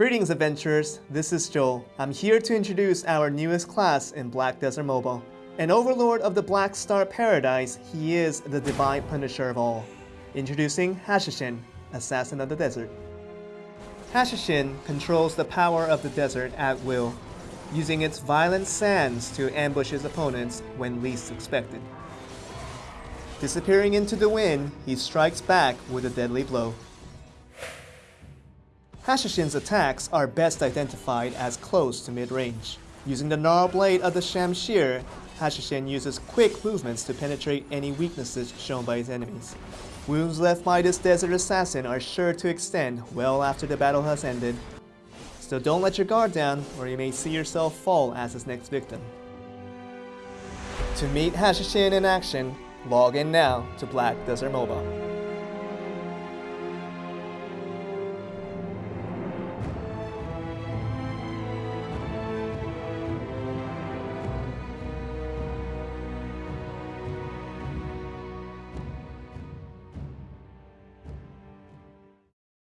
Greetings adventurers, this is Joel. I'm here to introduce our newest class in Black Desert Mobile. An overlord of the Black Star Paradise, he is the divine punisher of all. Introducing Hashashin, Assassin of the Desert. Hashashin controls the power of the desert at will, using its violent sands to ambush his opponents when least expected. Disappearing into the wind, he strikes back with a deadly blow. Hashashin's attacks are best identified as close to mid-range. Using the gnarl blade of the Shamshir, Hashashin uses quick movements to penetrate any weaknesses shown by his enemies. Wounds left by this desert assassin are sure to extend well after the battle has ended. So don't let your guard down or you may see yourself fall as his next victim. To meet Hashashin in action, log in now to Black Desert Mobile.